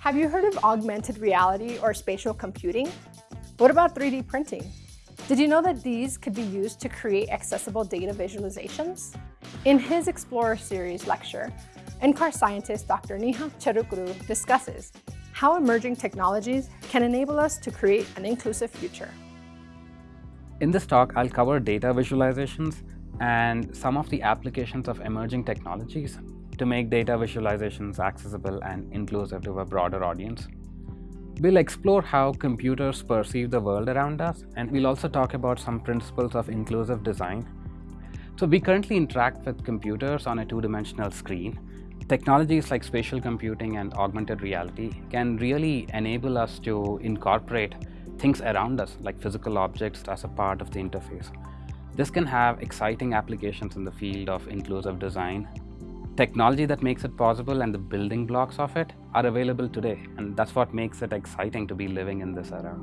Have you heard of augmented reality or spatial computing? What about 3D printing? Did you know that these could be used to create accessible data visualizations? In his Explorer Series lecture, NCAR scientist Dr. Nihal Cherukuru discusses how emerging technologies can enable us to create an inclusive future. In this talk, I'll cover data visualizations and some of the applications of emerging technologies to make data visualizations accessible and inclusive to a broader audience. We'll explore how computers perceive the world around us, and we'll also talk about some principles of inclusive design. So we currently interact with computers on a two-dimensional screen. Technologies like spatial computing and augmented reality can really enable us to incorporate things around us, like physical objects, as a part of the interface. This can have exciting applications in the field of inclusive design, technology that makes it possible and the building blocks of it are available today. And that's what makes it exciting to be living in this era.